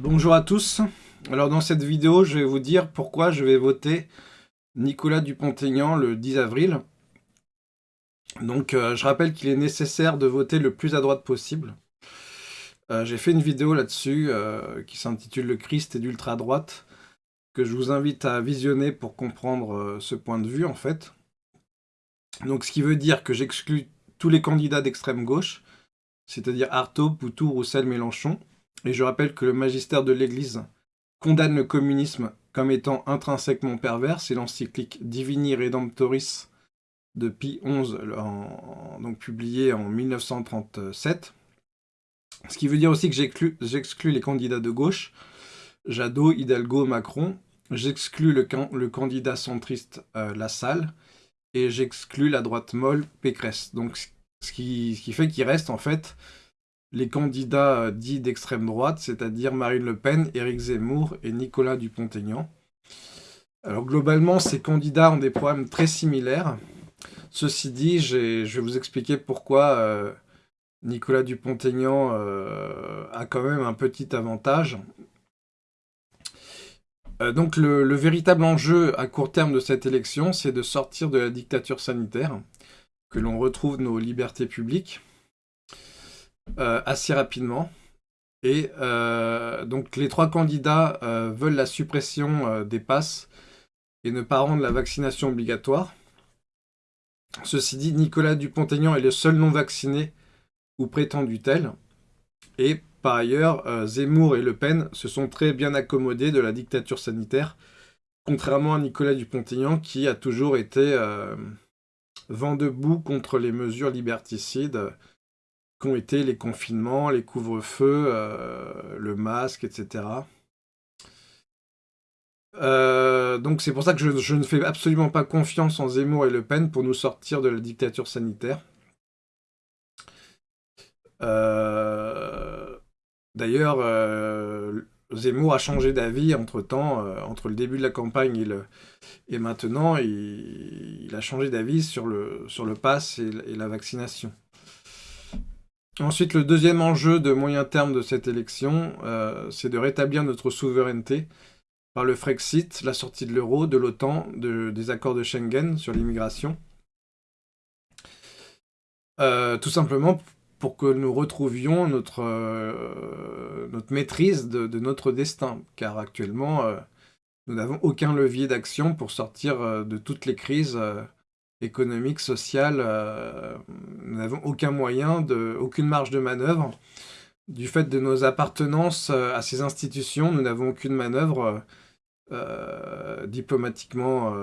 Bonjour à tous. Alors dans cette vidéo, je vais vous dire pourquoi je vais voter Nicolas Dupont-Aignan le 10 avril. Donc euh, je rappelle qu'il est nécessaire de voter le plus à droite possible. Euh, j'ai fait une vidéo là-dessus euh, qui s'intitule Le Christ et d'ultra-droite que je vous invite à visionner pour comprendre ce point de vue en fait. Donc ce qui veut dire que j'exclus tous les candidats d'extrême gauche, c'est-à-dire Artaud, Poutou, Roussel, Mélenchon, et je rappelle que le magistère de l'Église condamne le communisme comme étant intrinsèquement pervers. C'est l'encyclique Divini Redemptoris de Pie XI, donc publié en 1937. Ce qui veut dire aussi que j'exclus les candidats de gauche, Jadot, Hidalgo, Macron. J'exclus le, candidat centriste euh, Lassalle. Et j'exclus la droite molle Pécresse. Donc ce qui fait qu'il reste en fait les candidats euh, dits d'extrême droite, c'est-à-dire Marine Le Pen, Éric Zemmour et Nicolas Dupont-Aignan. Alors globalement, ces candidats ont des problèmes très similaires. Ceci dit, je vais vous expliquer pourquoi euh, Nicolas Dupont-Aignan euh, a quand même un petit avantage. donc le, véritable enjeu à court terme de cette élection, c'est de sortir de la dictature sanitaire, que l'on retrouve nos libertés publiques, euh, assez rapidement. Et euh, donc les trois candidats euh, veulent la suppression des passes et ne pas rendre la vaccination obligatoire. Ceci dit, Nicolas Dupont-Aignan est le seul non-vacciné ou prétendu tel. Et par ailleurs, Zemmour et Le Pen se sont très bien accommodés de la dictature sanitaire, contrairement à Nicolas Dupont-Aignan qui a toujours été vent debout contre les mesures liberticides qu'ont été les confinements, les couvre-feux, euh, le masque, etc. Euh, donc c'est pour ça que je, ne fais absolument pas confiance en Zemmour et Le Pen pour nous sortir de la dictature sanitaire. Euh, d'ailleurs, Zemmour a changé d'avis entre-temps, entre le début de la campagne et, maintenant, il, a changé d'avis sur le, sur le pass et la vaccination. Ensuite, le deuxième enjeu de moyen terme de cette élection, euh, c'est de rétablir notre souveraineté par le Frexit, la sortie de l'euro, de l'OTAN, des accords de Schengen sur l'immigration. Euh, tout simplement pour que nous retrouvions notre, euh, notre maîtrise de, notre destin, car actuellement, nous n'avons aucun levier d'action pour sortir de toutes les crises économique, social, euh, nous n'avons aucun moyen, aucune marge de manœuvre. Du fait de nos appartenances euh, à ces institutions, nous n'avons aucune manœuvre euh, diplomatiquement,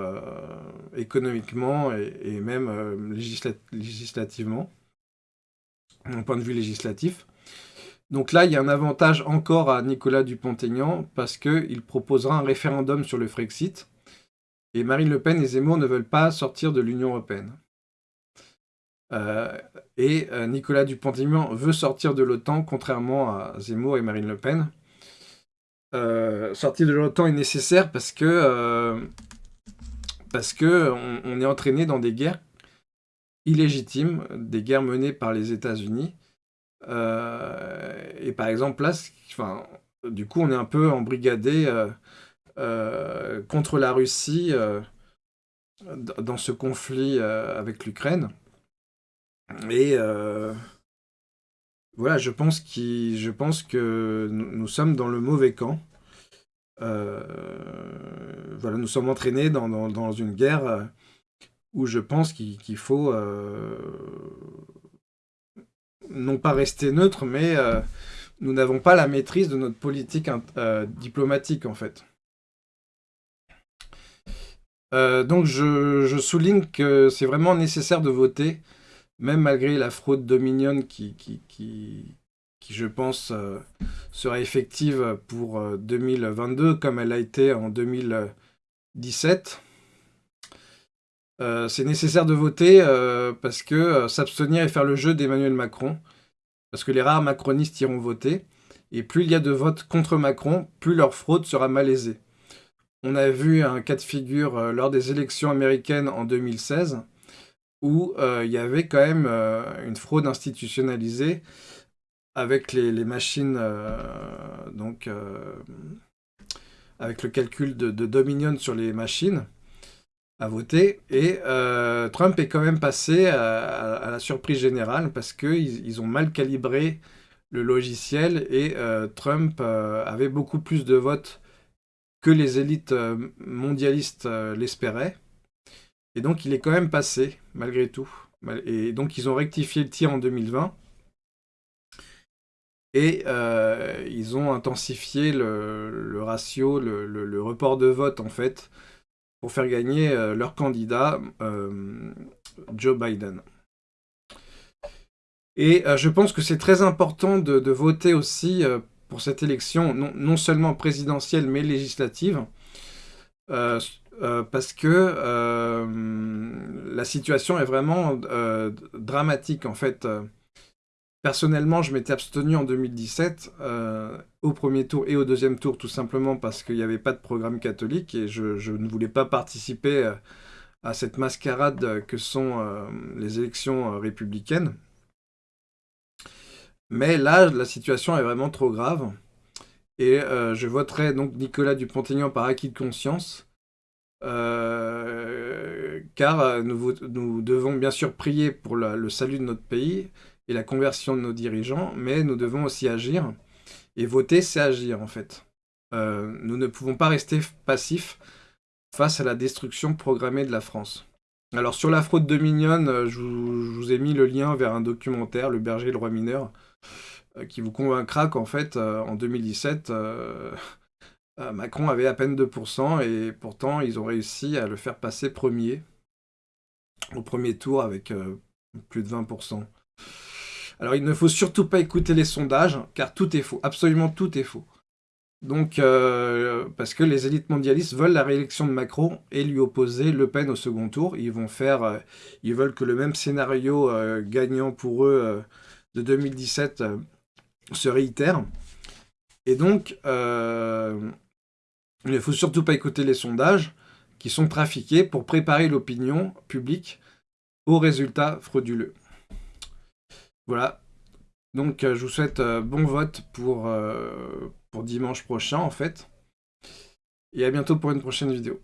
économiquement et, même législativement, d'un point de vue législatif. Donc là, il y a un avantage encore à Nicolas Dupont-Aignan parce qu'il proposera un référendum sur le Frexit, et Marine Le Pen et Zemmour ne veulent pas sortir de l'Union Européenne. Euh, et euh, Nicolas Dupont-Aignan veut sortir de l'OTAN, contrairement à Zemmour et Marine Le Pen. Euh, sortir de l'OTAN est nécessaire parce que, parce que on, est entraîné dans des guerres illégitimes, des guerres menées par les États-Unis. et par exemple, là, enfin, du coup, on est un peu embrigadé euh, contre la Russie euh, dans ce conflit euh, avec l'Ukraine. Et voilà, je pense, que nous, sommes dans le mauvais camp. voilà, nous sommes entraînés dans, une guerre où je pense qu'il faut non pas rester neutre, mais nous n'avons pas la maîtrise de notre politique diplomatique en fait. Euh, donc je, souligne que c'est vraiment nécessaire de voter, même malgré la fraude Dominion qui, je pense, euh, sera effective pour 2022, euh, comme elle a été en 2017. c'est nécessaire de voter parce que s'abstenir et faire le jeu d'Emmanuel Macron, parce que les rares macronistes iront voter, et plus il y a de votes contre Macron, plus leur fraude sera malaisée. On a vu un cas de figure euh, lors des élections américaines en 2016, où euh, il y avait quand même euh, une fraude institutionnalisée avec les, machines donc avec le calcul de, Dominion sur les machines à voter. Et Trump est quand même passé à, la surprise générale parce qu'ils ils ont mal calibré le logiciel et Trump avait beaucoup plus de votes les élites mondialistes l'espéraient. Et donc il est quand même passé, malgré tout. Et donc ils ont rectifié le tir en 2020. Et euh, ils ont intensifié le, ratio, le, report de vote, en fait, pour faire gagner euh, leur candidat, euh, Joe Biden. Et je pense que c'est très important de, voter aussi pour cette élection, non, seulement présidentielle, mais législative, parce que la situation est vraiment dramatique, en fait. Personnellement, je m'étais abstenu en 2017, euh, au premier tour et au deuxième tour, tout simplement parce qu'il n'y avait pas de programme catholique et je, ne voulais pas participer euh, à cette mascarade que sont euh, les élections républicaines. Mais là, la situation est vraiment trop grave. Et je voterai donc Nicolas Dupont-Aignan par acquis de conscience. car nous, devons bien sûr prier pour le salut de notre pays, et la conversion de nos dirigeants, mais nous devons aussi agir. Et voter, c'est agir, en fait. Euh, nous ne pouvons pas rester passifs face à la destruction programmée de la France. Alors, sur la fraude de Mignonne, euh, je vous, ai mis le lien vers un documentaire, Le berger et le roi mineur, euh, qui vous convaincra qu'en fait, en 2017, Macron avait à peine 2%, et pourtant, ils ont réussi à le faire passer premier, au premier tour, avec plus de 20%. Alors il ne faut surtout pas écouter les sondages, car tout est faux, absolument tout est faux. Donc, euh, parce que les élites mondialistes veulent la réélection de Macron et lui opposer Le Pen au second tour. Ils vont faire, euh, ils veulent que le même scénario euh, gagnant pour eux de 2017 se réitère. Et donc, il ne faut surtout pas écouter les sondages qui sont trafiqués pour préparer l'opinion publique aux résultats frauduleux. Voilà. Donc, euh, je vous souhaite euh, bon vote euh, pour dimanche prochain, en fait. Et à bientôt pour une prochaine vidéo.